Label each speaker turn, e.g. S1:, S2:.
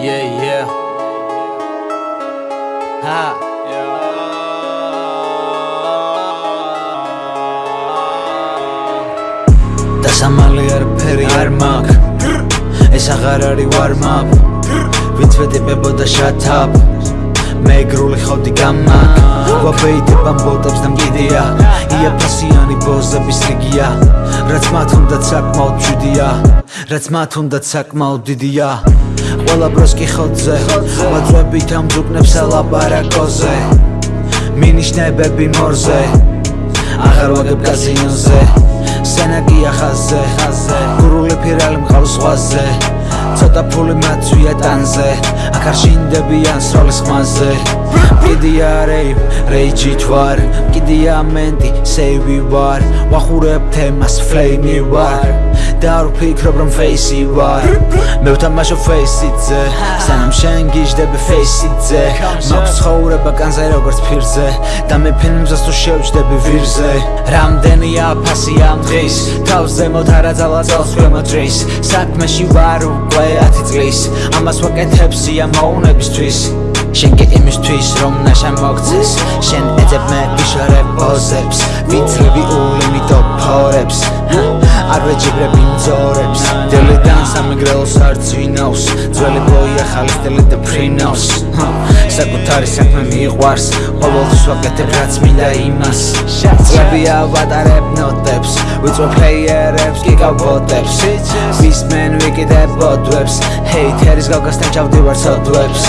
S1: Yeah, yeah. Ha. და სამალი არ ფერი არ მაგ ეს აღარ არის ვარმაპ ვინც ვეტიპებოდა შათაპ მე გრული ხოდი გამაკ ვაბეიდებამ ბოტებს და მგიდია ბოზების რიგია რაც მათ უნდათ საკმაოდ მშვიდია რაც მათ უნდათ საკმაოდ დიდია. ყველა ბროს კი ხოძე ვაძვებით ამ ძუკნებს ალაპარაკოზე მინიშნებები მორზე აღარ ვაგებ კაზინოზე სენაკია ხაზე გურული ფირალი მყავს ზღვაზე ცოტა ფული მაწვია ტანზე აქ არ შინდებიან სროლის ხმაზე კიდია რეი რეიჯი თვარ. კიდია მენტი სეივი ვარ. ვახურებ თემას ფლეიმი ვარ. და არ ვფიქრობ რომ ფეისი ვარ. მე ვთამაშო ფეისიძე სანამ შენ გიждები ფეისიძე მაქვს ცხოვრება კანზე როგორც ფირზე. და მე ფილმზას თუ შევჯდები ვირზე. რამდენია ფასი ამ დღის? თავს ზემოთ არაძალა წელს ქვემოთ დრეს საქმეში ვარ უკვე 10 წლის. ამას ვაკეთებ სიამოვნებისთვის შენ კი იმისთვის რომ ნაშა მოგცეს. შენ ეძებ მე ვიშორებ პოზებს ვიცრები ულიმიტო ფორებს არ ვეჯიბრები მძორებს. დელიდან სამეგრელოს არ ძვინავს ძველი ბოი ახალი სტილი და ფრინავს. საკუთარი საქმე მიყვარს. ყოველთვის ვაკეთებ რაც მინდა იმას. წლებია ვატარებ ნოტებს ვიწვე ფლეიერებს გიგავბოტებს ვისმენ ვიკიდებ ბოდვებს ჰეითერის გავგასთან ჩავდივარ სოდვებს